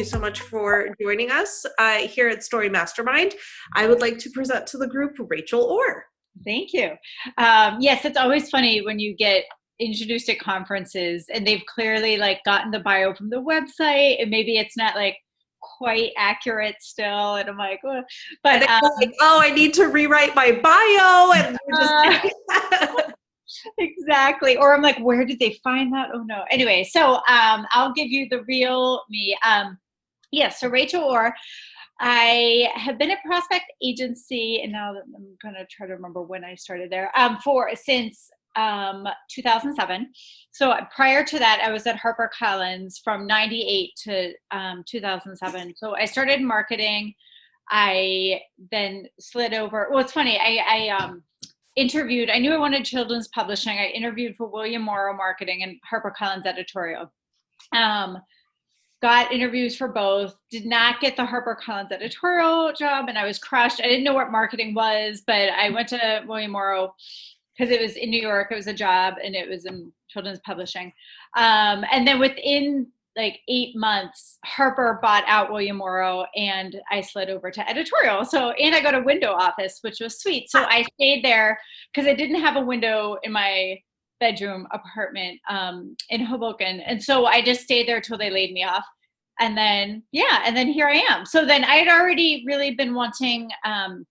you so much for joining us uh, here at Story Mastermind. I would like to present to the group Rachel Orr. Thank you. Um, yes, it's always funny when you get introduced at conferences and they've clearly like gotten the bio from the website and maybe it's not like quite accurate still and i'm like oh. but um, like, oh i need to rewrite my bio and uh, exactly or i'm like where did they find that oh no anyway so um i'll give you the real me um yes so rachel orr I have been at Prospect Agency, and now I'm going to try to remember when I started there. Um, for since um, 2007. So prior to that, I was at HarperCollins from 98 to um, 2007. So I started marketing. I then slid over. Well, it's funny. I, I um, interviewed, I knew I wanted children's publishing. I interviewed for William Morrow Marketing and HarperCollins Editorial. Um, got interviews for both, did not get the HarperCollins editorial job, and I was crushed. I didn't know what marketing was, but I went to William Morrow because it was in New York, it was a job, and it was in children's publishing. Um, and then within like eight months, Harper bought out William Morrow, and I slid over to editorial. So, and I got a window office, which was sweet. So I stayed there because I didn't have a window in my bedroom apartment um, in Hoboken, and so I just stayed there till they laid me off. And then, yeah, and then here I am. So then I had already really been wanting um,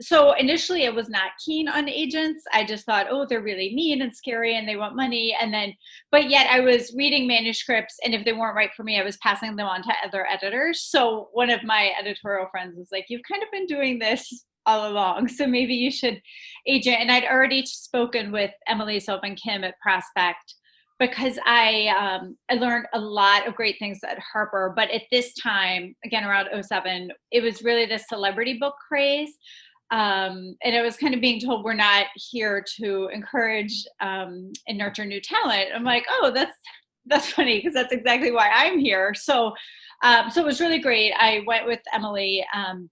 so initially I was not keen on agents. I just thought, oh, they're really mean and scary and they want money. And then, but yet I was reading manuscripts and if they weren't right for me, I was passing them on to other editors. So one of my editorial friends was like, you've kind of been doing this all along. So maybe you should agent. And I'd already spoken with Emily Sylvan Kim at Prospect because I um, I learned a lot of great things at Harper. But at this time, again around 07, it was really the celebrity book craze um, and I was kind of being told we're not here to encourage um, and nurture new talent. I'm like, oh, that's that's funny because that's exactly why I'm here. So, um, so it was really great. I went with Emily um,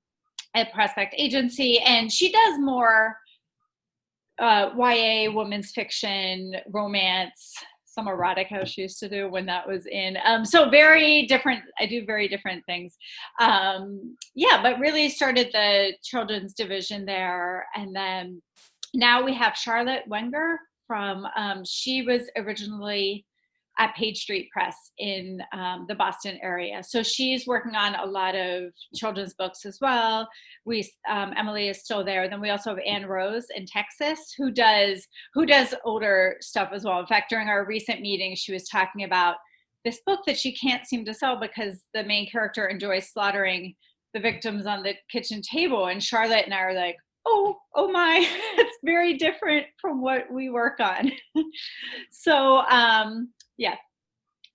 at Prospect Agency, and she does more uh, YA, women's fiction, romance, some erotica she used to do when that was in. Um, so very different. I do very different things. Um, yeah, but really started the children's division there, and then now we have Charlotte Wenger from. Um, she was originally at Page Street Press in um, the Boston area. So she's working on a lot of children's books as well. We um, Emily is still there. Then we also have Anne Rose in Texas who does who does older stuff as well. In fact, during our recent meeting, she was talking about this book that she can't seem to sell because the main character enjoys slaughtering the victims on the kitchen table. And Charlotte and I are like, oh, oh my, it's very different from what we work on. so um, yeah.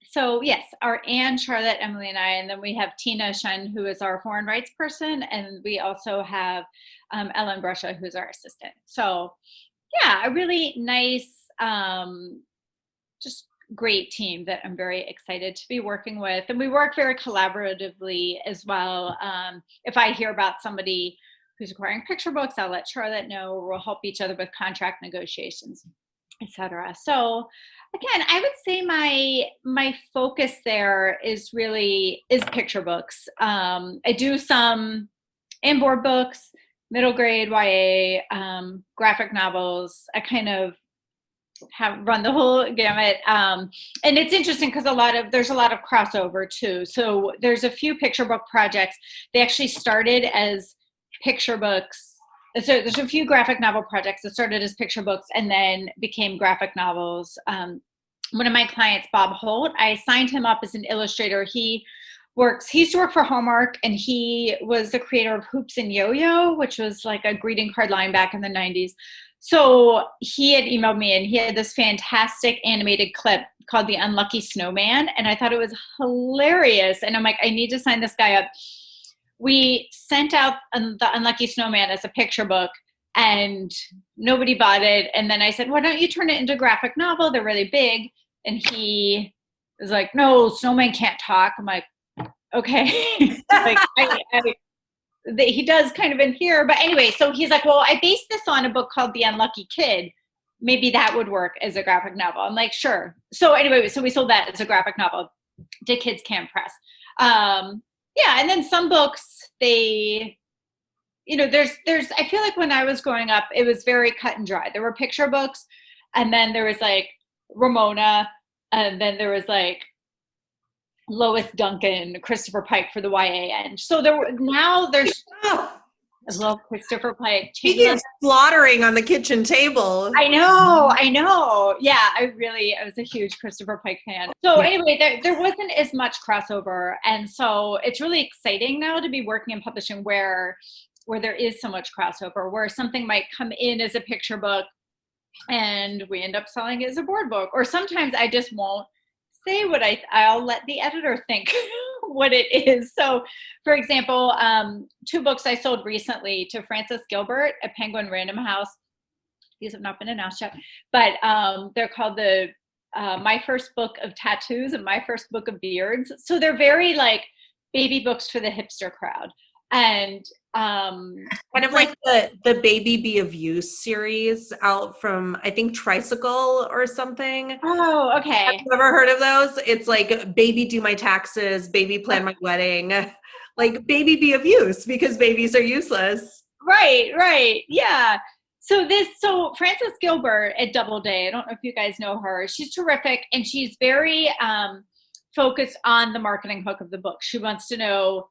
So yes, our Anne, Charlotte, Emily, and I, and then we have Tina Shen, who is our foreign rights person, and we also have um, Ellen Brusha, who's our assistant. So yeah, a really nice, um, just great team that I'm very excited to be working with. And we work very collaboratively as well. Um, if I hear about somebody who's acquiring picture books, I'll let Charlotte know, or we'll help each other with contract negotiations, etc. So again i would say my my focus there is really is picture books. Um, i do some inboard books middle grade ya um, graphic novels. I kind of have run the whole gamut um, and it's interesting because a lot of there's a lot of crossover too. So there's a few picture book projects. They actually started as picture books so there's a few graphic novel projects that started as picture books and then became graphic novels. Um, one of my clients, Bob Holt, I signed him up as an illustrator. He works, he used to work for Hallmark and he was the creator of Hoops and Yo-Yo, which was like a greeting card line back in the 90s. So he had emailed me and he had this fantastic animated clip called The Unlucky Snowman. And I thought it was hilarious. And I'm like, I need to sign this guy up we sent out the Unlucky Snowman as a picture book and nobody bought it. And then I said, why don't you turn it into a graphic novel? They're really big. And he was like, no, snowman can't talk. I'm like, okay. like, I, I, he does kind of in here. But anyway, so he's like, well, I based this on a book called The Unlucky Kid. Maybe that would work as a graphic novel. I'm like, sure. So anyway, so we sold that as a graphic novel to Kids Can Press. Um, yeah, and then some books they you know there's there's i feel like when i was growing up it was very cut and dry. There were picture books and then there was like ramona and then there was like lois duncan christopher pike for the ya end so there were now there's Oh, I love Christopher Pike. Speaking of slaughtering on the kitchen table. I know, I know. Yeah, I really, I was a huge Christopher Pike fan. So Yeah. anyway, there, there wasn't as much crossover, and so it's really exciting now to be working in publishing where where there is so much crossover, where something might come in as a picture book, and we end up selling it as a board book, or sometimes I just won't say what I I'll let the editor think what it is. So, for example, um, two books I sold recently to Frances Gilbert at Penguin Random House. These have not been announced yet, but um, they're called the uh, My First Book of Tattoos and My First Book of Beards. So they're very like baby books for the hipster crowd. And um, kind of like the the baby be of use series out from I think Tricycle or something. oh, Have okay. you ever heard of those? It's like baby do my taxes, baby plan my wedding, like baby be of use because babies are useless. Right, right. Yeah. So this so Frances Gilbert at Doubleday, I don't know if you guys know her. She's terrific and she's very um focused on the marketing hook of the book. She wants to know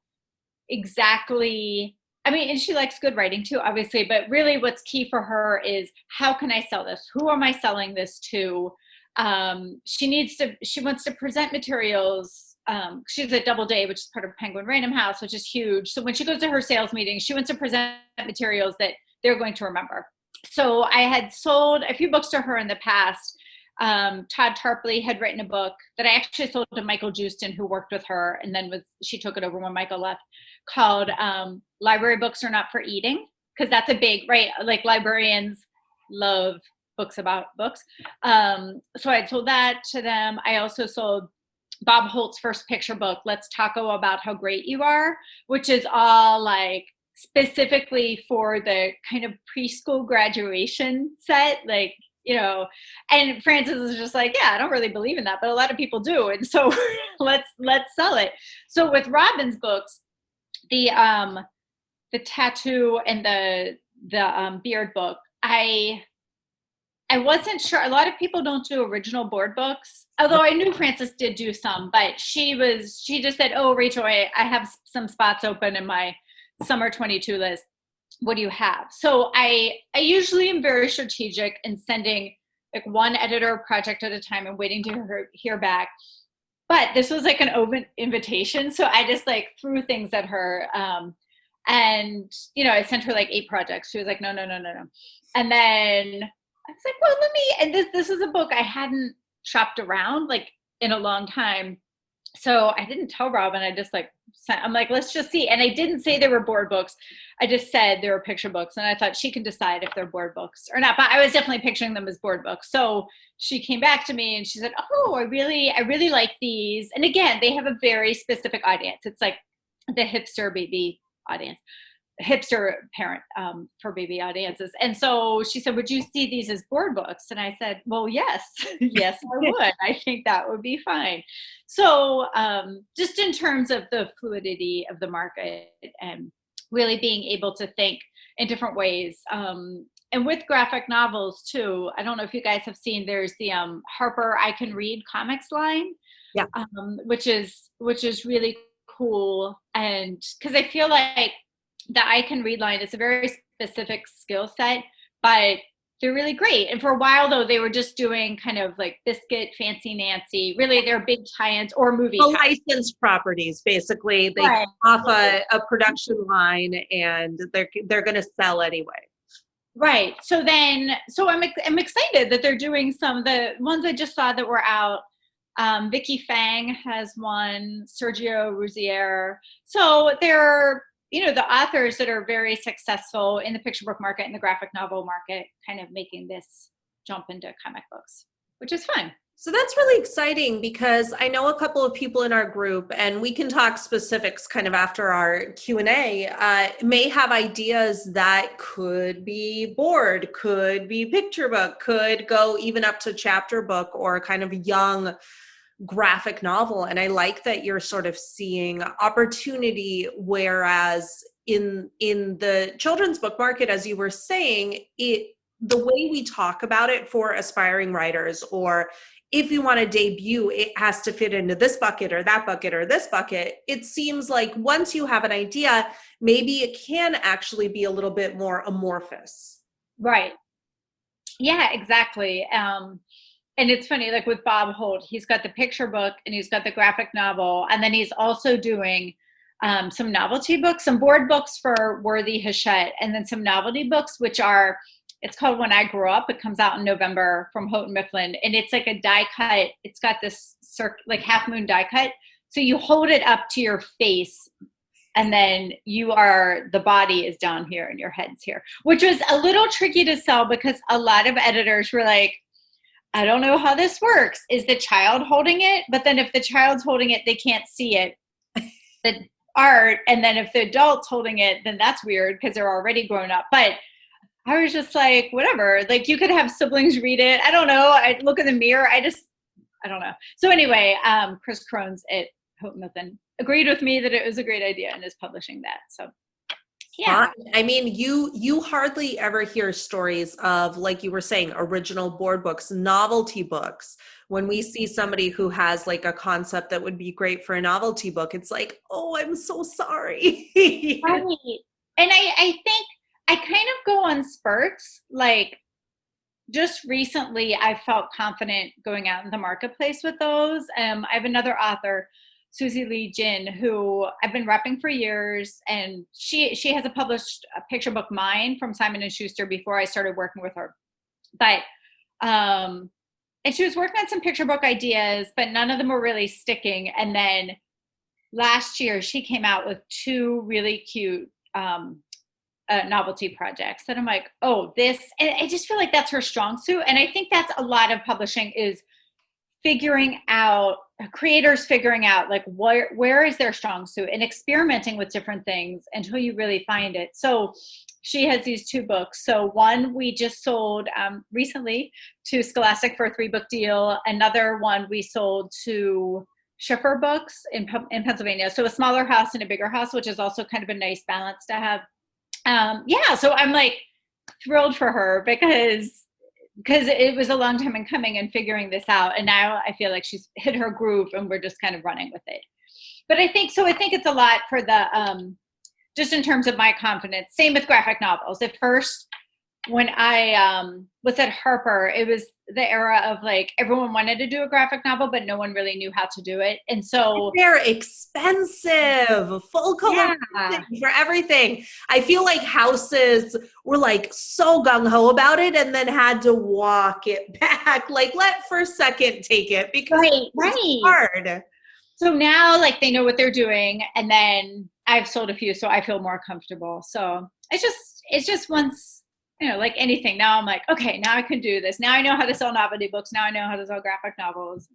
exactly I mean, and she likes good writing too, obviously, but really what's key for her is how can I sell this? Who am I selling this to? Um, she needs to, she wants to present materials. Um, she's at Doubleday, which is part of Penguin Random House, which is huge. So when she goes to her sales meeting, she wants to present materials that they're going to remember. So I had sold a few books to her in the past. Um, Todd Tarpley had written a book that I actually sold to Michael Justin, who worked with her, and then was she took it over when Michael left, called um, "Library Books Are Not for Eating," because that's a big right. Like librarians love books about books. Um, so I sold that to them. I also sold Bob Holt's first picture book, "Let's Taco About How Great You Are," which is all like specifically for the kind of preschool graduation set like you know and frances is just like yeah i don't really believe in that but a lot of people do and so let's let's sell it. So with robin's books the um the tattoo and the the um, beard book i i wasn't sure a lot of people don't do original board books although i knew frances did do some but she was she just said oh rachel i, I have some spots open in my summer 22 list what do you have? So i i usually am very strategic in sending like one editor project at a time and waiting to hear, hear back. But this was like an open invitation so i just like threw things at her um and you know i sent her like eight projects. She was like no no no no no. And then i was like well let me and this this is a book i hadn't shopped around like in a long time. So I didn't tell Robin. I just like I'm like, let's just see. And I didn't say they were board books. I just said they were picture books, and I thought she can decide if they're board books or not. But I was definitely picturing them as board books. So she came back to me and she said, "Oh, I really, I really like these." And again, they have a very specific audience. It's like the hipster baby audience hipster parent um, for baby audiences. And so she said, Would you see these as board books? And I said, Well, yes, yes, I would. I think that would be fine. So, um, just in terms of the fluidity of the market and really being able to think in different ways. Um, and with graphic novels too, I don't know if you guys have seen. There's the um, Harper I Can Read comics line, Yeah. um, which is which is really cool. And because I feel like the I can read line is a very specific skill set, but they're really great. And for a while though, they were just doing kind of like Biscuit, Fancy Nancy. Really, they're big tie-ins or movie. The licensed properties, basically, they Right. off a, a production line and they're they're going to sell anyway. Right. So then, so I'm I'm excited that they're doing some of the ones I just saw that were out. Um, Vicky Fang has one, Sergio Ruzzier. So they're you know the authors that are very successful in the picture book market and the graphic novel market, kind of making this jump into comic books, which is fun. So that's really exciting because I know a couple of people in our group, and we can talk specifics kind of after our Q and A. Uh, may have ideas that could be board, could be picture book, could go even up to chapter book or kind of young graphic novel and i like that you're sort of seeing opportunity whereas in in the children's book market as you were saying it the way we talk about it for aspiring writers or if you want to debut it has to fit into this bucket or that bucket or this bucket. It seems like once you have an idea maybe it can actually be a little bit more amorphous. Right. Yeah exactly. Um and it's funny like with bob holt he's got the picture book and he's got the graphic novel and then he's also doing um, some novelty books some board books for worthy hachette and then some novelty books which are it's called When I Grow Up. It comes out in November from Houghton Mifflin, and it's like a die cut. It's got this circ like half moon die cut. So you hold it up to your face, and then you are the body is down here and your head's here, which was a little tricky to sell because a lot of editors were like, I don't know how this works. Is the child holding it? But then if the child's holding it, they can't see it. The art, and then if the adult's holding it, then that's weird because they're already grown up. But I was just like, whatever. Like you could have siblings read it. I don't know. I look in the mirror. I just, I don't know. So anyway, um, Chris Crohn's at Houghton Mifflin agreed with me that it was a great idea and is publishing that. So yeah. I mean, you you hardly ever hear stories of like you were saying original board books, novelty books. When we see somebody who has like a concept that would be great for a novelty book, it's like, "Oh, I'm so sorry." right. And I I think I kind of go on spurts. Like just recently, I felt confident going out in the marketplace with those. Um, I have another author, Susie Lee Jin, who I've been repping for years, and she she has a published a picture book, mine from Simon and Schuster, before I started working with her. But um, and she was working on some picture book ideas, but none of them were really sticking. And then last year, she came out with two really cute um, uh, novelty projects that I'm like, oh, this, and I just feel like that's her strong suit. And I think that's a lot of publishing is figuring out creators figuring out like where where is their strong suit and experimenting with different things until you really find it. So she has these two books. So one we just sold um, recently to Scholastic for a three book deal. Another one we sold to Schiffer Books in in Pennsylvania. So a smaller house and a bigger house, which is also kind of a nice balance to have um, yeah, so I'm like thrilled for her because because it was a long time in coming and figuring this out and now i feel like she's hit her groove and we're just kind of running with it. But i think so i think it's a lot for the um just in terms of my confidence. Same with graphic novels. At first when I um, was at Harper, it was the era of like everyone wanted to do a graphic novel, but no one really knew how to do it. And so they're expensive, full color yeah. for everything. I feel like houses were like so gung ho about it and then had to walk it back. Like, let first second take it because right, it's right. hard. So now, like, they know what they're doing. And then I've sold a few, so I feel more comfortable. So it's just, it's just once you know, like anything. Now I'm like, okay, now I can do this. Now I know how to sell novelty books. Now I know how to sell graphic novels.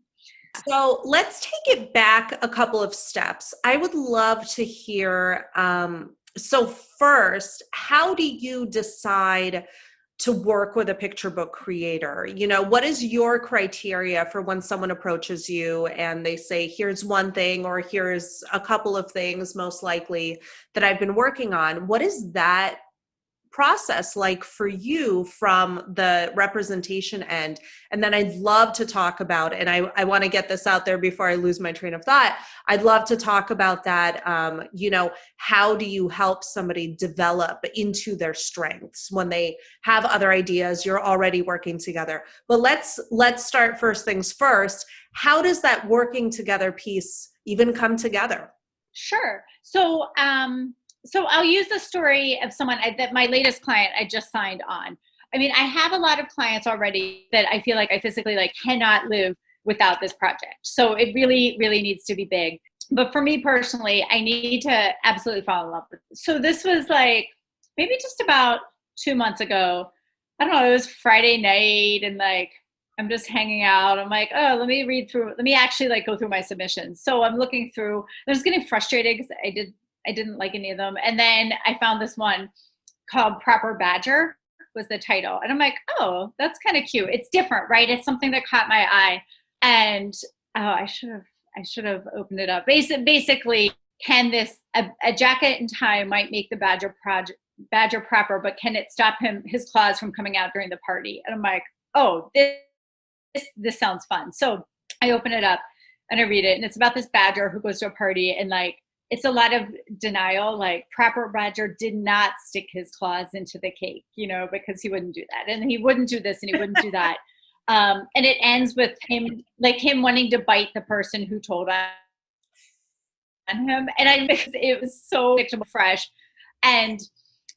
So let's take it back a couple of steps. I would love to hear. Um, so, first, how do you decide to work with a picture book creator? You know, what is your criteria for when someone approaches you and they say, here's one thing, or here's a couple of things, most likely, that I've been working on? What is that process like for you from the representation end. And then i'd love to talk about and i, I want to get this out there before i lose my train of thought. I'd love to talk about that um, you know how do you help somebody develop into their strengths when they have other ideas you're already working together. But let's let's start first things first. How does that working together piece even come together? Sure. So um so I'll use the story of someone I, that my latest client I just signed on. I mean, I have a lot of clients already that I feel like I physically like cannot live without this project. So it really, really needs to be big. But for me personally, I need to absolutely fall in love with it. So this was like maybe just about two months ago. I don't know, it was Friday night and like I'm just hanging out. I'm like, oh, let me read through, let me actually like go through my submissions. So I'm looking through, I was getting frustrated because I did I didn't like any of them. And then I found this one called Proper Badger was the title. And I'm like, oh, that's kind of cute. It's different, right? It's something that caught my eye. And oh, I should have, I should have opened it up. Basically, basically, can this a, a jacket and tie might make the badger project badger proper, but can it stop him his claws from coming out during the party? And I'm like, oh, this this, this sounds fun. So I open it up and I read it, and it's about this badger who goes to a party and like it's a lot of denial. Like Proper roger did not stick his claws into the cake, you know, because he wouldn't do that, and he wouldn't do this, and he wouldn't do that. Um, and it ends with him, like him wanting to bite the person who told on him, and I because it was so fresh, and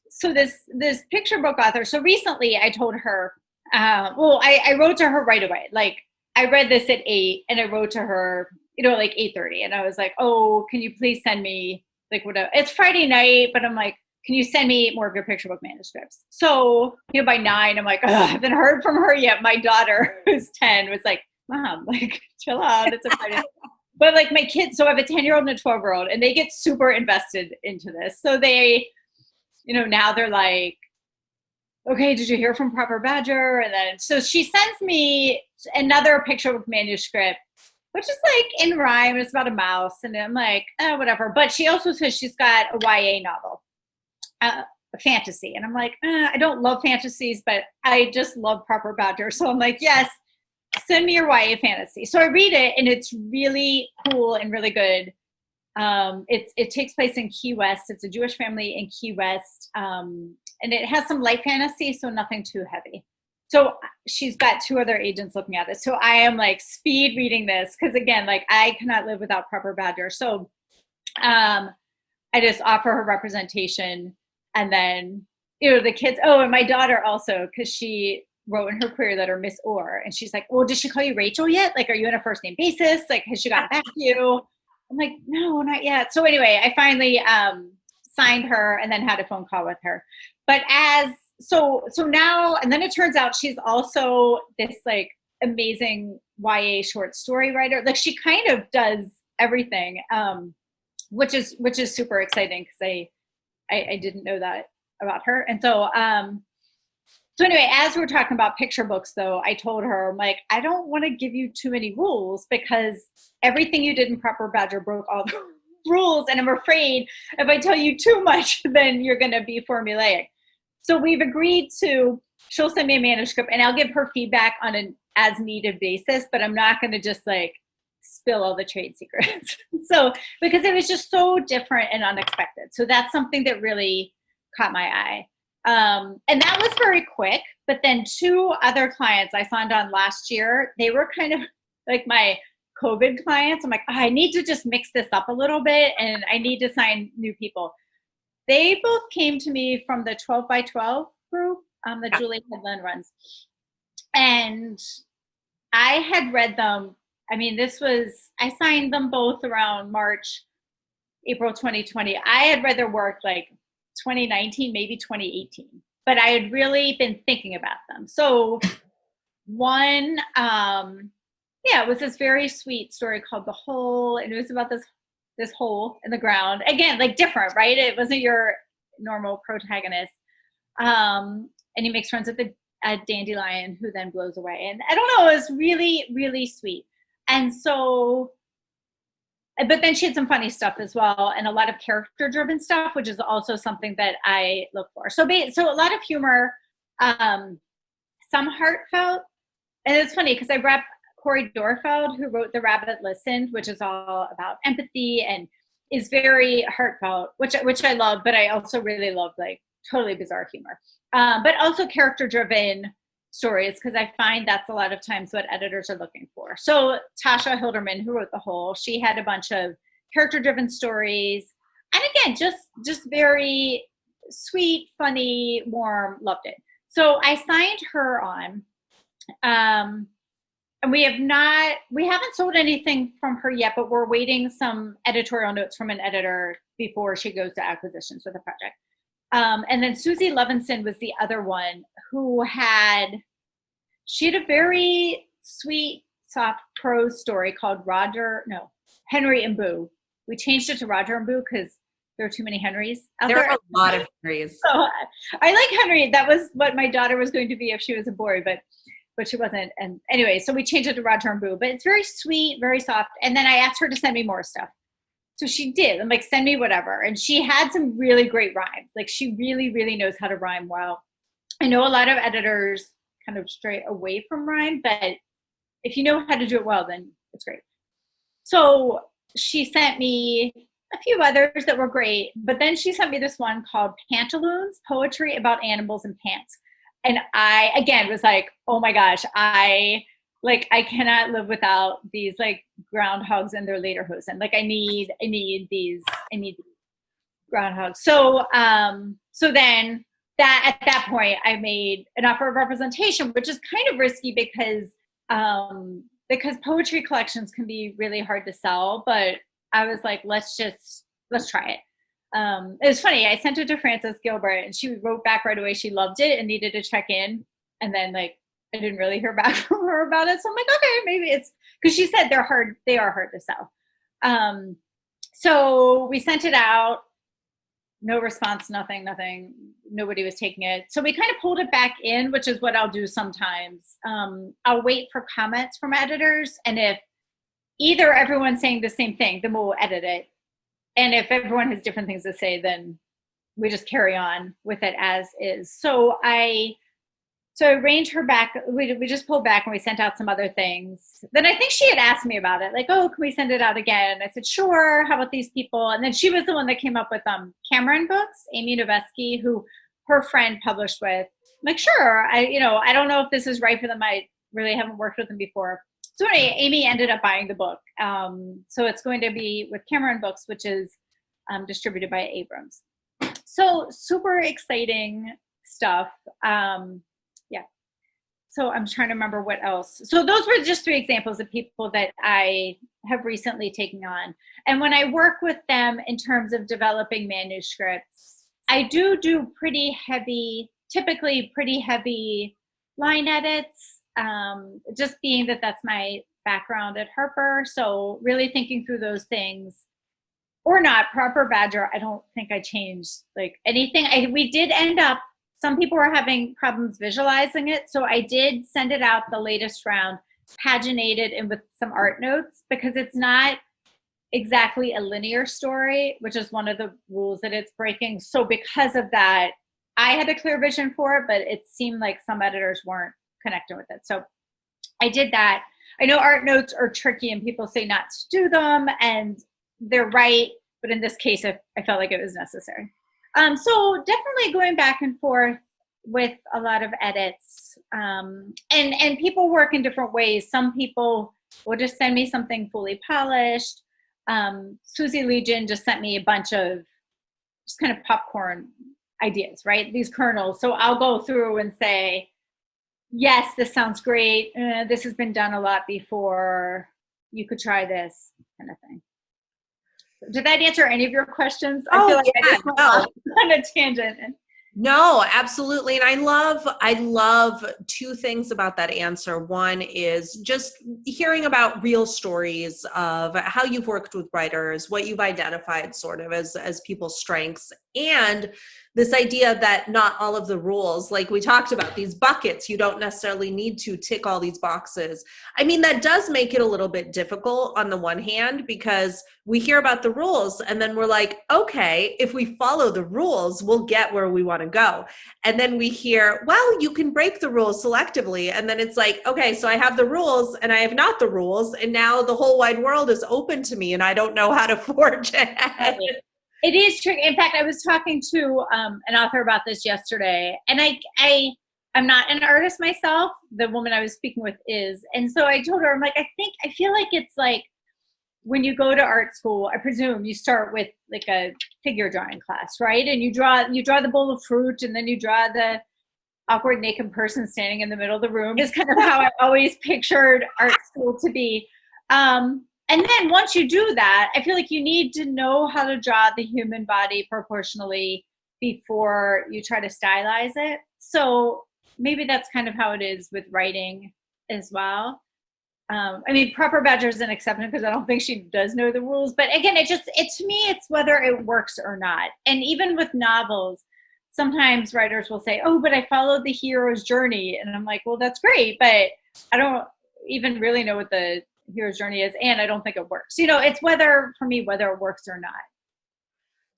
so this this picture book author. So recently, I told her, uh, well, I, I wrote to her right away, like I read this at eight, and I wrote to her you know, like 8.30. And I was like, oh, can you please send me like whatever. It's Friday night, but I'm like, can you send me more of your picture book manuscripts? So, you know, by nine, I'm like, I haven't heard from her yet. My daughter, who's 10, was like, mom, like, chill out. It's a Friday. but like my kids, so I have a 10 year old and a 12 year old, and they get super invested into this. So they, you know, now they're like, okay, did you hear from Proper Badger? And then, so she sends me another picture book manuscript which is like in rhyme. It's about a mouse, and I'm like, oh, whatever. But she also says she's got a YA novel, uh, a fantasy, and I'm like, uh, I don't love fantasies, but I just love Proper Badger. So I'm like, yes, send me your YA fantasy. So I read it, and it's really cool and really good. Um, it's it takes place in Key West. It's a Jewish family in Key West, um, and it has some light fantasy, so nothing too heavy so she's got two other agents looking at this. So I am like speed reading this because again, like I cannot live without proper badger. So um, I just offer her representation and then you know the kids. Oh, and my daughter also because she wrote in her query letter Miss Orr, and she's like, "Well, did she call you Rachel yet? Like, are you on a first name basis? Like, has she gotten back to you?" I'm like, "No, not yet." So anyway, I finally um, signed her and then had a phone call with her. But as so so now and then it turns out she's also this like amazing YA short story writer. Like she kind of does everything, um, which is which is super exciting because I, I, I didn't know that about her. And so um, so anyway, as we're talking about picture books, though, I told her I'm like I don't want to give you too many rules because everything you did in Proper Badger broke all the rules, and I'm afraid if I tell you too much, then you're going to be formulaic. So we've agreed to, she'll send me a manuscript and I'll give her feedback on an as needed basis, but I'm not going to just like spill all the trade secrets. so, because it was just so different and unexpected. So that's something that really caught my eye. Um, and that was very quick. But then two other clients I signed on last year, they were kind of like my COVID clients. I'm like, oh, I need to just mix this up a little bit and I need to sign new people. They both came to me from the 12 by 12 group um, that yeah. Julie Hedlund runs. And I had read them. I mean, this was, I signed them both around March, April 2020. I had read their work like 2019, maybe 2018, but I had really been thinking about them. So, one, um, yeah, it was this very sweet story called The Hole, and it was about this this hole in the ground. Again, like different, right? It wasn't your normal protagonist. Um, and he makes friends with a, a dandelion who then blows away. And I don't know, it was really, really sweet. And so, but then she had some funny stuff as well and a lot of character driven stuff, which is also something that I look for. So, so a lot of humor, um, some heartfelt. And it's funny because I rep Cori Doerrfeld, who wrote The Rabbit Listened, which is all about empathy and is very heartfelt, which which I love, but I also really love like totally bizarre humor. Um, but also character driven stories because I find that's a lot of times what editors are looking for. So Tasha Hilderman, who wrote The Hole, she had a bunch of character driven stories. And again, just just very sweet, funny, warm, loved it. So I signed her on. Um, and we have not we haven't sold anything from her yet but we're waiting some editorial notes from an editor before she goes to acquisitions with the project. Um, and then suzy levinson was the other one who had she had a very sweet soft prose story called roger no henry and boo. We changed it to roger and boo because there are too many henrys out there, there. are a lot of henrys. So i like henry. That was what my daughter was going to be if she was a boy but but she wasn't. And anyway, so we changed it to Rod Turnbull, but it's very sweet, very soft. And then I asked her to send me more stuff. So she did. I'm like, send me whatever. And she had some really great rhymes. Like she really, really knows how to rhyme well. I know a lot of editors kind of stray away from rhyme, but if you know how to do it well, then it's great. So she sent me a few others that were great, but then she sent me this one called Pantaloons Poetry About Animals and Pants. And I, again, was like, oh my gosh, I like I cannot live without these like groundhogs and their lederhosen. Like I need, I need these, I need groundhogs. So, um, so then that at that point I made an offer of representation, which is kind of risky because um, because poetry collections can be really hard to sell. But I was like, let's just let's try it. Um, it was funny. I sent it to Frances Gilbert, and she wrote back right away. She loved it and needed to check in. And then like I didn't really hear back from her about it. So I'm like, okay, maybe it's because she said they're hard. They are hard to sell. Um, so we sent it out no response, nothing, nothing. Nobody was taking it. So we kind of pulled it back in, which is what I'll do sometimes. Um, I'll wait for comments from editors. And if either everyone's saying the same thing, then we'll edit it. And if everyone has different things to say, then we just carry on with it as is. So I so I arranged her back. We, we just pulled back and we sent out some other things. Then I think she had asked me about it, like, oh, can we send it out again? I said, sure. How about these people? And then she was the one that came up with um, Cameron Books, Amy Novesky, who her friend published with. I'm like, sure. I, you know, I don't know if this is right for them. I really haven't worked with them before. So anyway, Amy ended up buying the book. Um, so it's going to be with Cameron Books, which is um, distributed by Abrams. So super exciting stuff. Um, yeah. so I'm trying to remember what else. So those were just three examples of people that I have recently taken on. And when I work with them in terms of developing manuscripts, I do do pretty heavy, typically pretty heavy line edits, um, just being that that's my background at Harper. So really thinking through those things or not proper badger. I don't think I changed like anything. I, we did end up some people were having problems visualizing it. So I did send it out the latest round, paginated and with some art notes because it's not exactly a linear story, which is one of the rules that it's breaking. So because of that, I had a clear vision for it, but it seemed like some editors weren't connecting with it. So I did that. I know art notes are tricky and people say not to do them and they're right. But in this case, I, I felt like it was necessary. Um, so definitely going back and forth with a lot of edits. Um, and, and people work in different ways. Some people will just send me something fully polished. Um, Susie Lee Jin just sent me a bunch of just kind of popcorn ideas, right? These kernels. So I'll go through and say, yes, this sounds great. Uh, this has been done a lot before. You could try this kind of thing. Did that answer any of your questions? Oh, I feel like yeah, I just went no. on a tangent. No, absolutely. And I love, I love two things about that answer. One is just hearing about real stories of how you've worked with writers, what you've identified sort of as, as people's strengths and this idea that not all of the rules, like we talked about these buckets, you don't necessarily need to tick all these boxes. I mean, that does make it a little bit difficult on the one hand, because we hear about the rules and then we're like, okay, if we follow the rules, we'll get where we want to go. And then we hear, well, you can break the rules selectively. And then it's like, okay, so I have the rules and I have not the rules. And now the whole wide world is open to me and I don't know how to forge ahead. It is true. In fact, I was talking to um, an author about this yesterday, and I, I, I'm not an artist myself. The woman I was speaking with is, and so I told her, I'm like, I think I feel like it's like when you go to art school. I presume you start with like a figure drawing class, right? And you draw, you draw the bowl of fruit, and then you draw the awkward naked person standing in the middle of the room. Is kind of how I always pictured art school to be. Um, and then once you do that, I feel like you need to know how to draw the human body proportionally before you try to stylize it. So maybe that's kind of how it is with writing as well. Um, I mean, proper badger is an exception because I don't think she does know the rules. But again, it just, it to me, it's whether it works or not. And even with novels, sometimes writers will say, "Oh, but I followed the hero's journey," and I'm like, "Well, that's great, but I don't even really know what the hero's journey is, and I don't think it works." You know, it's whether for me whether it works or not.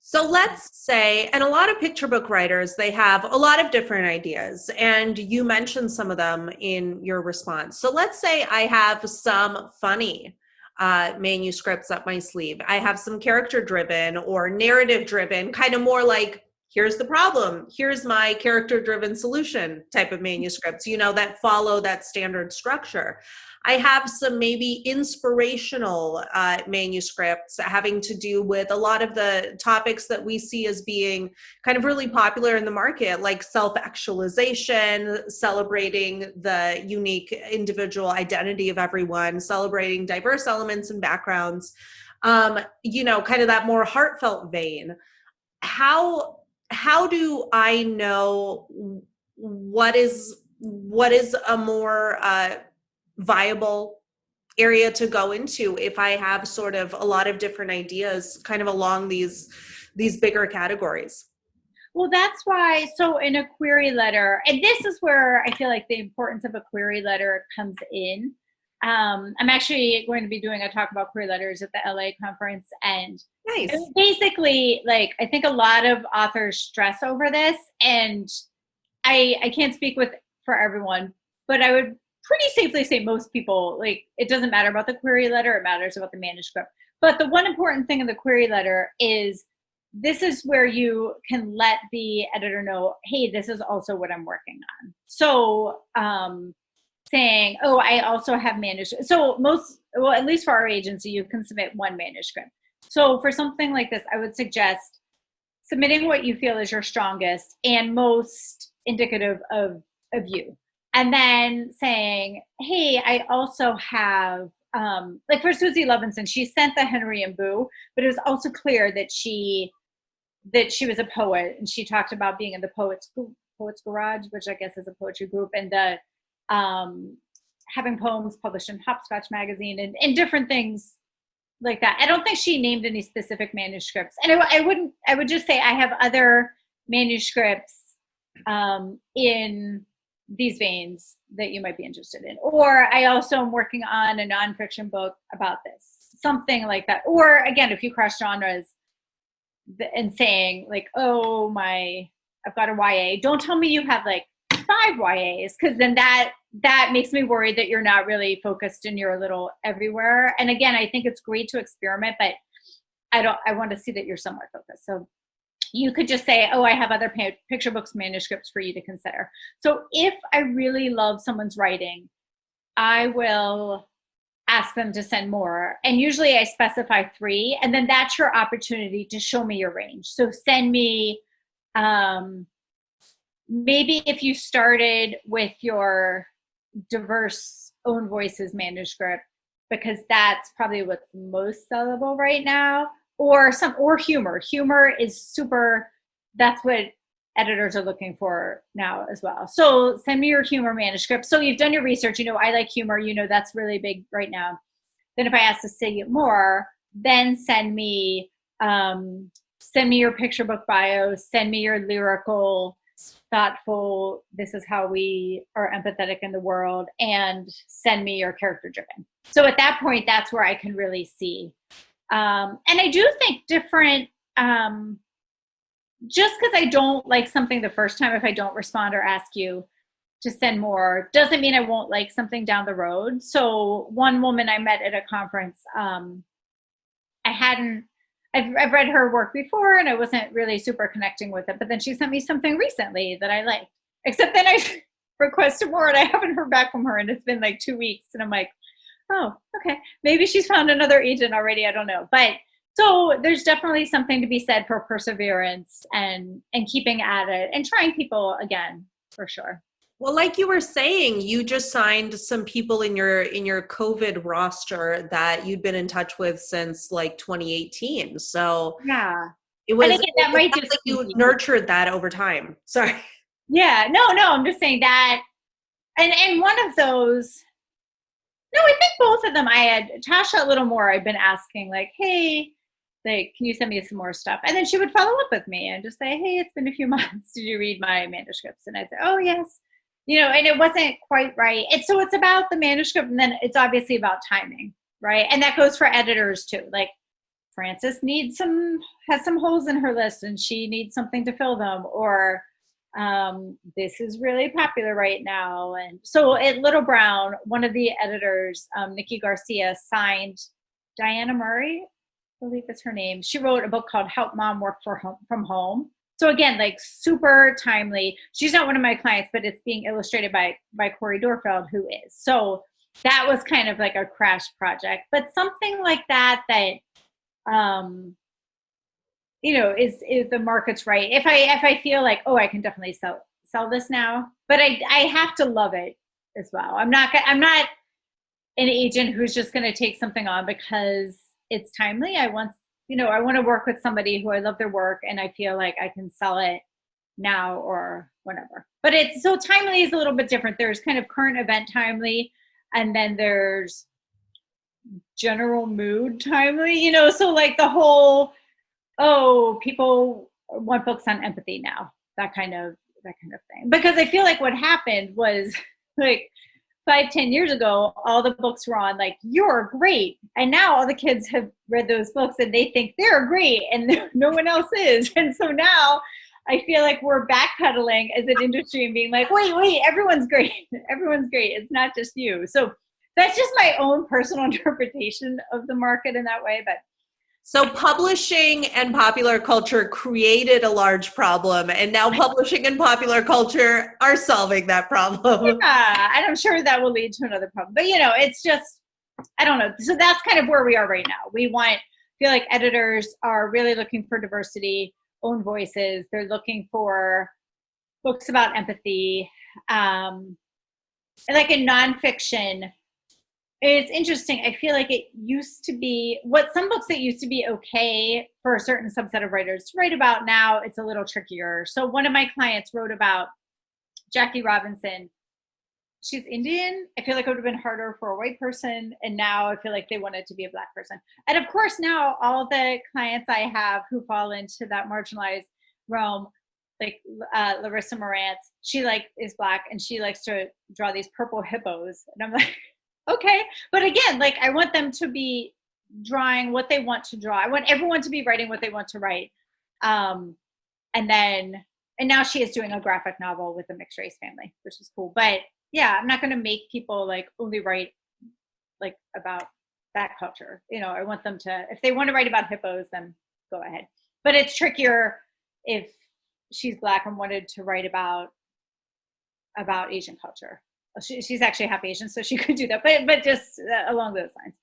So let's say, and a lot of picture book writers, they have a lot of different ideas, and you mentioned some of them in your response. So let's say I have some funny uh, manuscripts up my sleeve. I have some character driven or narrative driven, kind of more like here's the problem here's my character driven solution type of manuscripts you know that follow that standard structure. I have some maybe inspirational uh, manuscripts having to do with a lot of the topics that we see as being kind of really popular in the market like self-actualization celebrating the unique individual identity of everyone celebrating diverse elements and backgrounds um, you know kind of that more heartfelt vein. How how do I know what is what is a more uh, viable area to go into if I have sort of a lot of different ideas kind of along these these bigger categories? Well, that's why. So, in a query letter, and this is where I feel like the importance of a query letter comes in. Um, I'm actually going to be doing a talk about query letters at the LA conference, and nice. basically, like I think a lot of authors stress over this, and I I can't speak with for everyone, but I would pretty safely say most people like it doesn't matter about the query letter; it matters about the manuscript. But the one important thing in the query letter is this is where you can let the editor know, hey, this is also what I'm working on. So um, saying, oh, I also have manuscript. So most, well, at least for our agency, you can submit one manuscript. So for something like this, I would suggest submitting what you feel is your strongest and most indicative of, of you. And then saying, hey, I also have, um, like for Suzy Levinson, she sent the Henry and Boo, but it was also clear that she, that she was a poet and she talked about being in the Poets, Poets Garage, which I guess is a poetry group, and the um, having poems published in Hopscotch magazine and, and different things like that. I don't think she named any specific manuscripts. And I, I wouldn't, I would just say I have other manuscripts um, in these veins that you might be interested in. Or I also am working on a nonfiction book about this, something like that. Or again, if you cross genres and saying like, oh my, I've got a YA, don't tell me you have like five YAs because then that that makes me worried that you're not really focused and you're a little everywhere. And again, I think it's great to experiment, but I don't. I want to see that you're somewhat focused. So you could just say, "Oh, I have other picture books manuscripts for you to consider." So if I really love someone's writing, I will ask them to send more. And usually I specify three, and then that's your opportunity to show me your range. So send me um, maybe if you started with your diverse own voices manuscript because that's probably what's most sellable right now or some or humor. Humor is super that's what editors are looking for now as well. So send me your humor manuscript. So you've done your research you know i like humor you know that's really big right now. Then if i ask to see it more then send me um, send me your picture book bio send me your lyrical thoughtful, this is how we are empathetic in the world, and send me your character driven. So at that point, that's where I can really see. Um, and I do think different, um, just because I don't like something the first time, if I don't respond or ask you to send more, doesn't mean I won't like something down the road. So one woman I met at a conference, um, I hadn't I've, I've read her work before and I wasn't really super connecting with it, but then she sent me something recently that I liked. Except then I requested more and I haven't heard back from her and it's been like two weeks and I'm like, oh, okay. Maybe she's found another agent already. I don't know. But so there's definitely something to be said for perseverance and and keeping at it and trying people again for sure. Well, like you were saying, you just signed some people in your in your COVID roster that you'd been in touch with since like 2018. So yeah, it was again, that might just like you nurtured that over time. Sorry. Yeah, no, no, I'm just saying that, and and one of those. No, I think both of them. I had Tasha a little more. I've been asking like, hey, like, can you send me some more stuff? And then she would follow up with me and just say, hey, it's been a few months. Did you read my manuscripts? And I'd say, oh, yes. You know, and it wasn't quite right. And so it's about the manuscript, and then it's obviously about timing, right? And that goes for editors too. Like, Frances needs some, has some holes in her list and she needs something to fill them, or um, this is really popular right now. And so at Little Brown, one of the editors, um, Nikki Garcia, signed Diana Murray, I believe is her name. She wrote a book called Help Mom Work for home, from Home. So again, like super timely. She's not one of my clients, but it's being illustrated by by Cori Doerrfeld, who is. So that was kind of like a crash project. But something like that that um you know is is the market's right if i if i feel like oh i can definitely sell sell this now but i i have to love it as well i'm not i'm not an agent who's just going to take something on because it's timely i want you know i want to work with somebody who i love their work and i feel like i can sell it now or whatever. but it's so timely is a little bit different there's kind of current event timely and then there's general mood timely you know so like the whole oh, people want books on empathy now, that kind of that kind of thing. Because I feel like what happened was like five, ten years ago, all the books were on like you're great, and now all the kids have read those books and they think they're great, and no one else is. And so now I feel like we're backpedaling as an industry and being like, wait, wait, everyone's great, everyone's great. It's not just you. So that's just my own personal interpretation of the market in that way, but so publishing and popular culture created a large problem, and now publishing and popular culture are solving that problem. Yeah, and I'm sure that will lead to another problem. But you know, it's just I don't know. So that's kind of where we are right now. We want feel like editors are really looking for diversity, own voices. They're looking for books about empathy. Um, and like in nonfiction, it's interesting. I feel like it used to be what some books that used to be okay for a certain subset of writers to write about now it's a little trickier. So one of my clients wrote about Jackie Robinson. She's Indian. I feel like it would have been harder for a white person. And now I feel like they wanted to be a black person. And of course, now all the clients I have who fall into that marginalized realm, like uh, Larissa Marantz, she like is black and she likes to draw these purple hippos. And I'm like, okay. But again like i want them to be drawing what they want to draw. I want everyone to be writing what they want to write. Um and then and now she is doing a graphic novel with a mixed race family which is cool. But yeah i'm not going to make people like only write like about that culture. You know i want them to if they want to write about hippos then go ahead. But it's trickier if she's black and wanted to write about about asian culture she, she's actually half Asian, so she could do that. But but just uh, along those lines.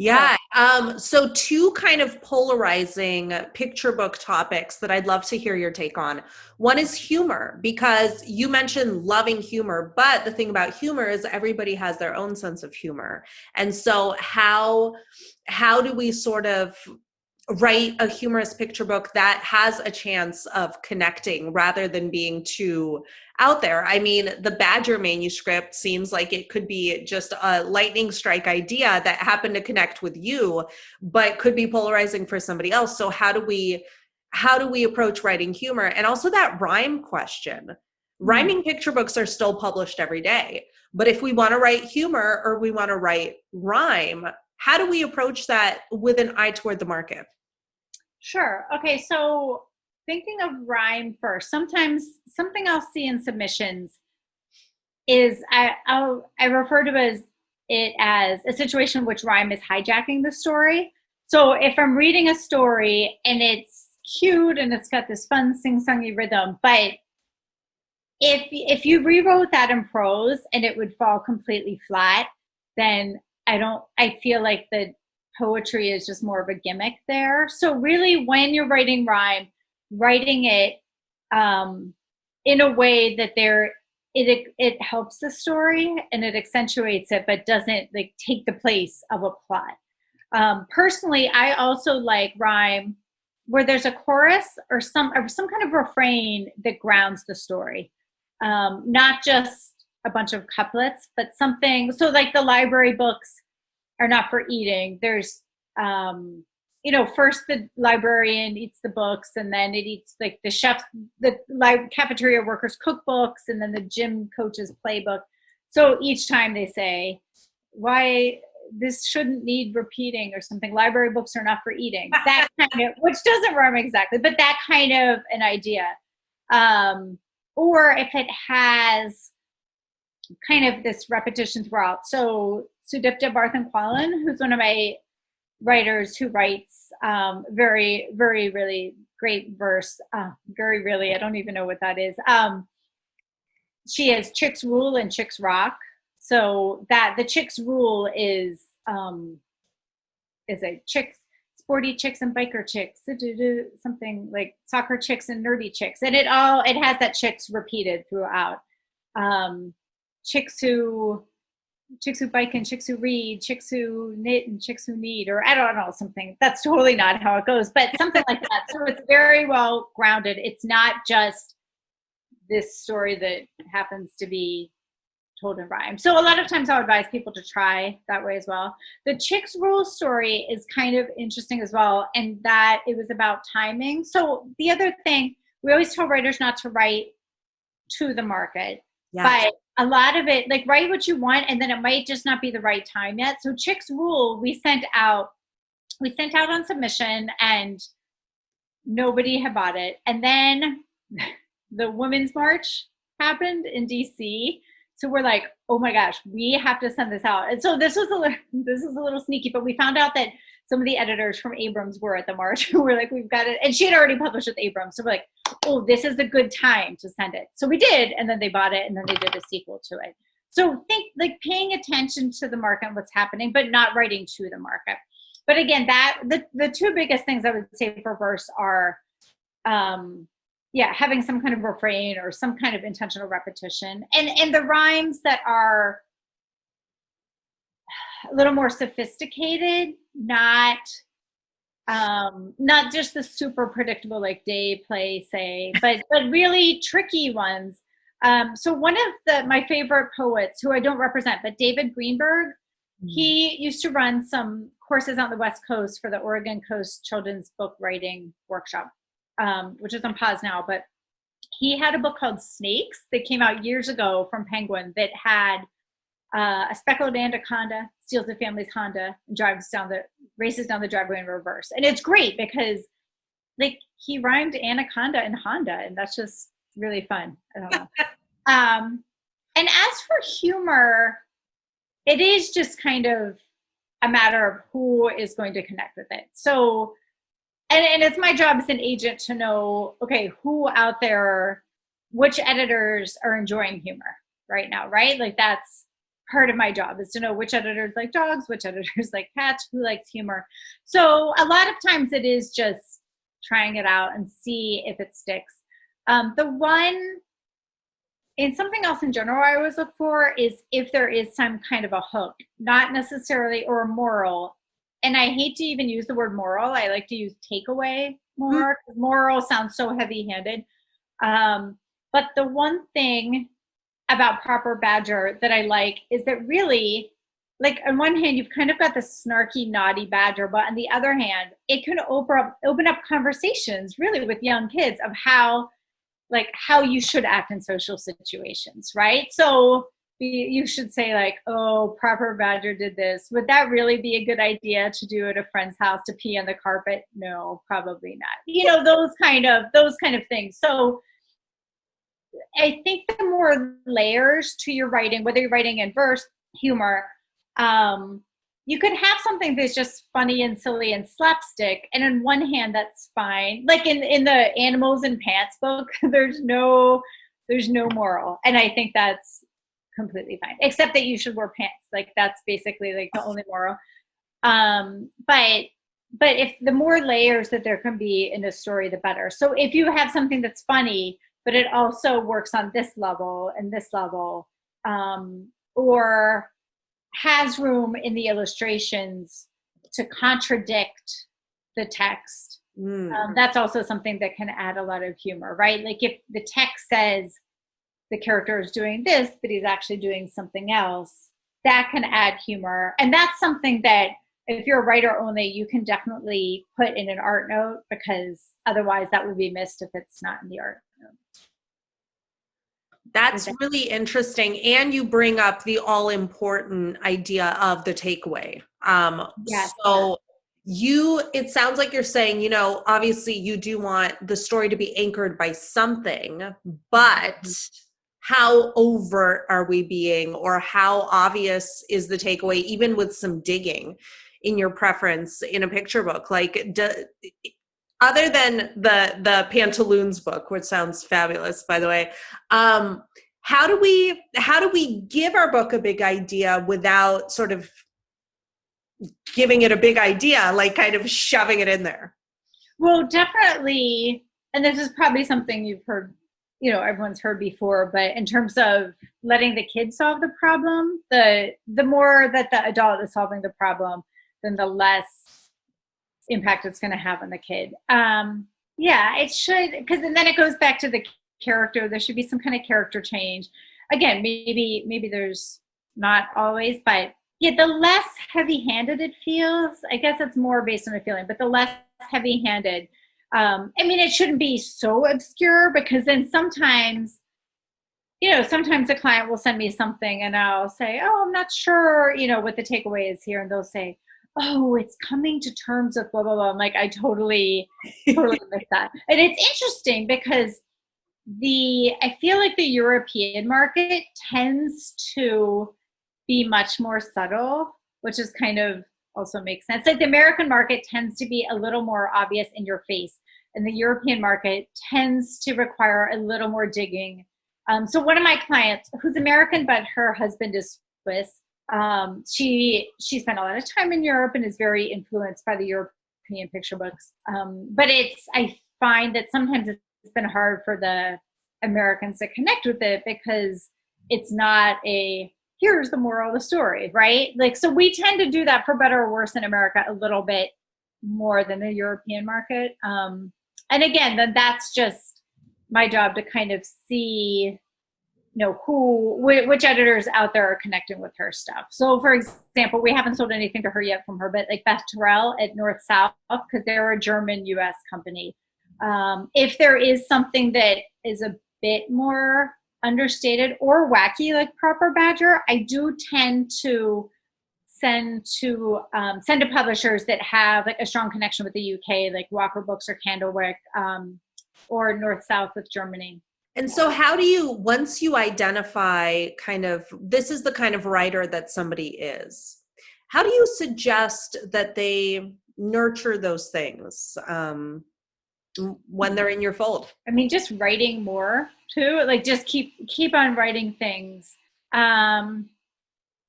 Yeah. Um, so two kind of polarizing picture book topics that I'd love to hear your take on. One is humor, because you mentioned loving humor, but the thing about humor is everybody has their own sense of humor. And so how how do we sort of write a humorous picture book that has a chance of connecting rather than being too out there. I mean, the Badger manuscript seems like it could be just a lightning strike idea that happened to connect with you, but could be polarizing for somebody else. So how do we how do we approach writing humor? And also that rhyme question. Mm-hmm. Rhyming picture books are still published every day. But if we want to write humor or we want to write rhyme, how do we approach that with an eye toward the market? Sure. Okay, so thinking of rhyme first, sometimes something I'll see in submissions is I I'll, I refer to as it as a situation in which rhyme is hijacking the story. So if I'm reading a story and it's cute and it's got this fun sing-songy rhythm, but if if you rewrote that in prose and it would fall completely flat, then I don't I feel like the poetry is just more of a gimmick there. So really when you're writing rhyme, writing it um, in a way that there it it helps the story and it accentuates it, but doesn't like take the place of a plot. Um, personally, I also like rhyme where there's a chorus or some or some kind of refrain that grounds the story, um, not just a bunch of couplets, but something. So like the library books are not for eating. There's um, you know, first the librarian eats the books, and then it eats like the chef, the like cafeteria workers' cookbooks, and then the gym coach's playbook. So each time they say, "Why this shouldn't need repeating or something. Library books are not for eating. That kind of, which doesn't rhyme exactly, but that kind of an idea. Um, or if it has kind of this repetition throughout. So Sudipta Bardhan-Quallen, who's one of my writers who writes um, very, very, really great verse. Uh, very, really, I don't even know what that is. Um, she has Chicks Rule and Chicks Rock so that the chicks rule is um is a chicks sporty chicks and biker chicks something like soccer chicks and nerdy chicks and it all it has that chicks repeated throughout um chicks who chicks who bike and chicks who read chicks who knit and chicks who need or i don't know something that's totally not how it goes but something like that so it's very well grounded it's not just this story that happens to be told in rhyme. So a lot of times I'll advise people to try that way as well. The Chicks Rule story is kind of interesting as well, and that it was about timing. So the other thing, we always tell writers not to write to the market, but a lot of it, like write what you want, and then it might just not be the right time yet. So Chicks Rule, we sent out, we sent out on submission, and nobody had bought it, and then the Women's March happened in DC so we're like, oh my gosh, we have to send this out. And so this was a little, this was a little sneaky, but we found out that some of the editors from Abrams were at the march. we're like, we've got it, and she had already published with Abrams. So we're like, oh, this is a good time to send it. So we did, and then they bought it, and then they did a sequel to it. So think like paying attention to the market and what's happening, but not writing to the market. But again, that the the two biggest things I would say for verse are um, yeah having some kind of refrain or some kind of intentional repetition and and the rhymes that are a little more sophisticated not um not just the super predictable like day play say but but really tricky ones um so one of the my favorite poets who i don't represent but david greenberg mm-hmm. he used to run some courses on the west coast for the oregon coast children's book writing workshop um, which is on pause now, but he had a book called Snakes that came out years ago from Penguin that had uh, a speckled anaconda steals the family's Honda and drives down the races down the driveway in reverse. And it's great because like he rhymed anaconda and Honda, and that's just really fun. I don't know. um, and as for humor, it is just kind of a matter of who is going to connect with it. So and, and it's my job as an agent to know okay who out there which editors are enjoying humor right now right like that's part of my job is to know which editors like dogs which editors like cats who likes humor so a lot of times it is just trying it out and see if it sticks um, the one and something else in general I always look for is if there is some kind of a hook, not necessarily or a moral, and I hate to even use the word moral. I like to use takeaway more. Mm-hmm. Moral sounds so heavy handed. Um, but the one thing about Proper Badger that I like is that really, like on one hand, you've kind of got the snarky, naughty badger, but on the other hand, it can open up open up conversations really with young kids of how like how you should act in social situations, right? So you should say like, oh, proper badger did this. Would that really be a good idea to do at a friend's house to pee on the carpet? No, probably not. You know, those kind of those kind of things. So I think the more layers to your writing, whether you're writing in verse, humor, um, you could have something that's just funny and silly and slapstick, and on one hand, that's fine. Like in in the animals and pants book, there's no there's no moral, and I think that's completely fine except that you should wear pants. Like that's basically like the only moral. Um but but if the more layers that there can be in a story the better. So if you have something that's funny but it also works on this level and this level um or has room in the illustrations to contradict the text mm. um, that's also something that can add a lot of humor right like if the text says the character is doing this, but he's actually doing something else. That can add humor. And that's something that if you're a writer only, you can definitely put in an art note because otherwise that would be missed if it's not in the art. That's really interesting. And you bring up the all important idea of the takeaway. Um, Yes. So you, it sounds like you're saying, you know, obviously you do want the story to be anchored by something, but how overt are we being or how obvious is the takeaway, even with some digging in your preference in a picture book? Like, do, other than the the pantaloons book which sounds fabulous by the way um how do we how do we give our book a big idea without sort of giving it a big idea like kind of shoving it in there? Well, definitely, and this is probably something you've heard, you know, everyone's heard before, but in terms of letting the kid solve the problem, the the more that the adult is solving the problem, then the less impact it's going to have on the kid. Um, yeah, it should, because then it goes back to the character. There should be some kind of character change. Again, maybe maybe there's not always, but yeah, the less heavy-handed it feels. I guess it's more based on a feeling, but the less heavy-handed. Um, I mean, it shouldn't be so obscure because then sometimes, you know, sometimes a client will send me something and I'll say, "Oh, I'm not sure," you know, what the takeaway is here, and they'll say, "Oh, it's coming to terms with blah blah blah." I'm like, I totally, totally miss that, and it's interesting because the I feel like the European market tends to be much more subtle, which is kind of also makes sense. Like the American market tends to be a little more obvious in your face, and the European market tends to require a little more digging. Um, so one of my clients, who's American but her husband is Swiss, um, she she spent a lot of time in Europe and is very influenced by the European picture books. Um, but it's I find that sometimes it's been hard for the Americans to connect with it because it's not a here's the moral of the story, right? Like, so we tend to do that for better or worse in America a little bit more than the European market. Um, and again, then that's just my job to kind of see, you know, who, wh- which editors out there are connecting with her stuff. So, for example, we haven't sold anything to her yet from her, but like Beth Terrell at North South, because they're a German US company. Um, if there is something that is a bit more understated or wacky like proper badger i do tend to send to um, send to publishers that have like a strong connection with the uk like walker books or candlewick um, or north south with germany and so how do you once you identify kind of this is the kind of writer that somebody is how do you suggest that they nurture those things um, when they're in your fold? I mean just writing more too like just keep keep on writing things. Um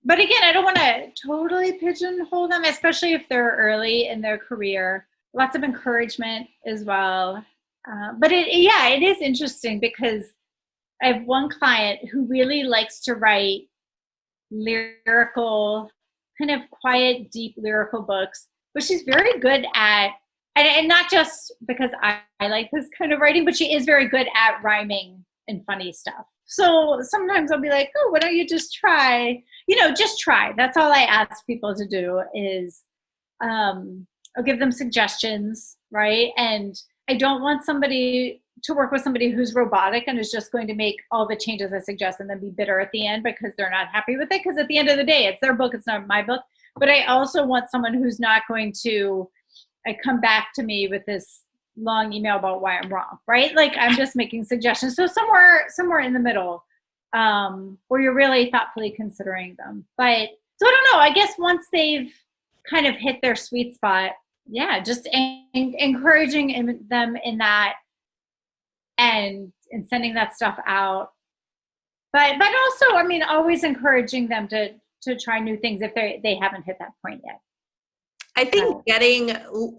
but again i don't want to totally pigeonhole them especially if they're early in their career. Lots of encouragement as well uh, but it yeah it is interesting because i have one client who really likes to write lyrical kind of quiet deep lyrical books but she's very good at and, and not just because I, I like this kind of writing but she is very good at rhyming and funny stuff. So sometimes I'll be like, oh, why don't you just try? You know, just try. That's all I ask people to do is um, I'll give them suggestions, right? And I don't want somebody to work with somebody who's robotic and is just going to make all the changes I suggest and then be bitter at the end because they're not happy with it. Because at the end of the day, it's their book, it's not my book. But I also want someone who's not going to I come back to me with this long email about why I'm wrong, right? Like I'm just making suggestions. So somewhere somewhere in the middle, um, where you're really thoughtfully considering them. But so I don't know. I guess once they've kind of hit their sweet spot, yeah, just en- encouraging in them in that, and and sending that stuff out. But but also, I mean, always encouraging them to to try new things if they they haven't hit that point yet. I think getting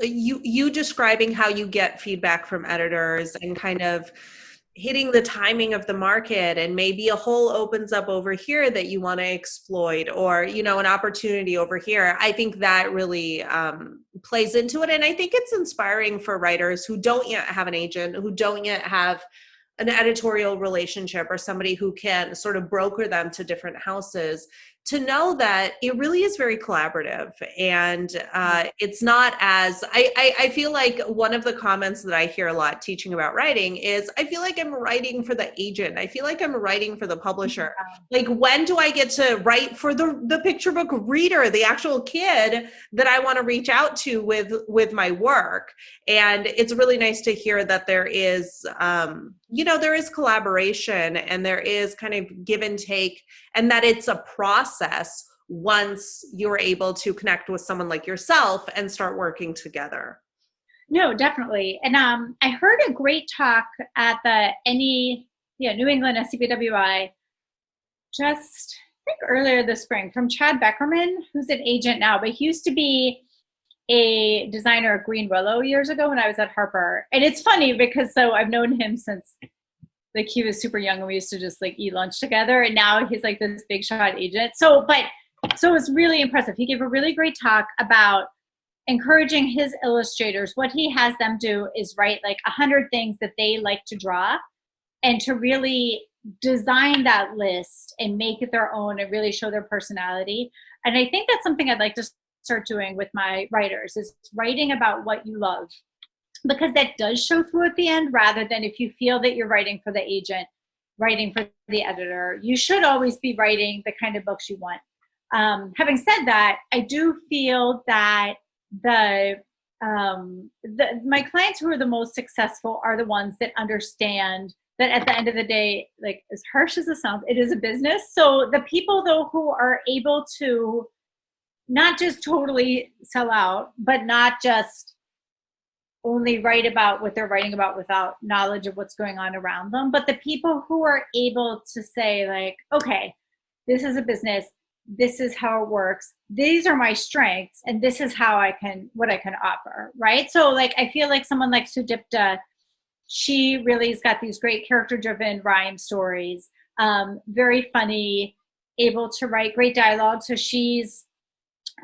you you describing how you get feedback from editors and kind of hitting the timing of the market and maybe a hole opens up over here that you want to exploit or you know an opportunity over here. I think that really um, plays into it and i think it's inspiring for writers who don't yet have an agent who don't yet have an editorial relationship or somebody who can sort of broker them to different houses to know that it really is very collaborative and uh, it's not as I, I, I feel like one of the comments that i hear a lot teaching about writing is i feel like i'm writing for the agent. I feel like i'm writing for the publisher. Like when do i get to write for the the picture book reader the actual kid that i want to reach out to with with my work? And it's really nice to hear that there is um, you know there is collaboration and there is kind of give and take and that it's a process once you're able to connect with someone like yourself and start working together no definitely and um, i heard a great talk at the any yeah new england scbwi just i think earlier this spring from chad beckerman who's an agent now but he used to be a designer at Greenwillow years ago when I was at Harper. And it's funny because so I've known him since like he was super young and we used to just like eat lunch together and now he's like this big shot agent. So but so it was really impressive. He gave a really great talk about encouraging his illustrators. What he has them do is write like a hundred things that they like to draw and to really design that list and make it their own and really show their personality. And I think that's something I'd like to start doing with my writers is writing about what you love because that does show through at the end rather than if you feel that you're writing for the agent writing for the editor you should always be writing the kind of books you want um, having said that i do feel that the um, the, my clients who are the most successful are the ones that understand that at the end of the day, like as harsh as it sounds, it is a business. So the people though who are able to not just totally sell out, but not just only write about what they're writing about without knowledge of what's going on around them, but the people who are able to say, like, okay, this is a business, this is how it works, these are my strengths, and this is how I can, what I can offer, right? So, like, I feel like someone like Sudipta, she really has got these great character driven rhyme stories, um, very funny, able to write great dialogue. So, she's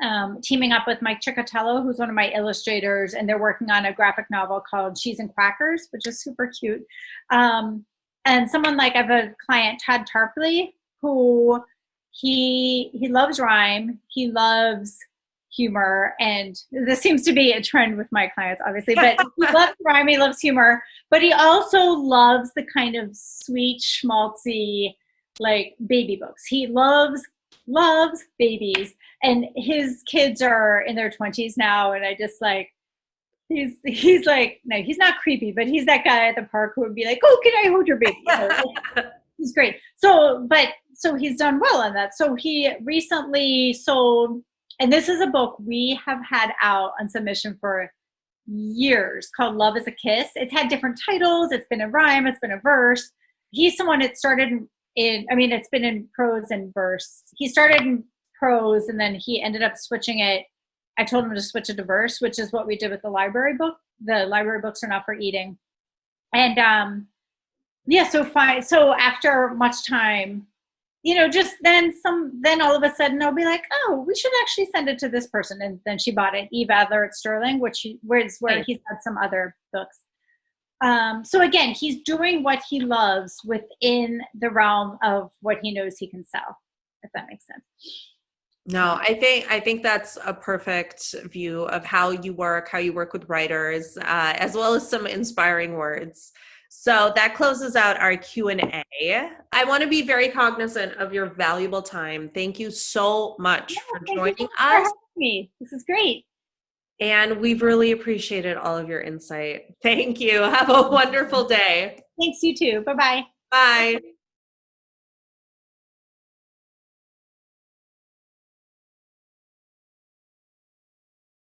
um, teaming up with Mike Ciccotello, who's one of my illustrators, and they're working on a graphic novel called Cheese and Crackers, which is super cute. Um, and someone like I have a client, Todd Tarpley, who he he loves rhyme, he loves humor, and this seems to be a trend with my clients, obviously. But he loves rhyme, he loves humor, but he also loves the kind of sweet, schmaltzy, like baby books. He loves loves babies. And his kids are in their 20s now and i just like he's he's like no he's not creepy but he's that guy at the park who would be like oh can i hold your baby? He's great. So but so he's done well on that. So he recently sold and this is a book we have had out on submission for years called love is a kiss. It's had different titles. It's been a rhyme. It's been a verse. He's someone that started in i mean it's been in prose and verse. He started in prose and then he ended up switching it. I told him to switch it to verse which is what we did with the library book. The library books are not for eating. And um yeah so fine so after much time you know just then some then all of a sudden i'll be like oh we should actually send it to this person. And then she bought it eve adler at sterling which he, where, where he's had some other books um, so again he's doing what he loves within the realm of what he knows he can sell if that makes sense no, I think I think that's a perfect view of how you work, how you work with writers, uh, as well as some inspiring words. So that closes out our Q&A. I want to be very cognizant of your valuable time. Thank you so much yeah, for joining us. For me. This is great. And we've really appreciated all of your insight. Thank you. Have a wonderful day. Thanks, you too. Bye-bye. Bye.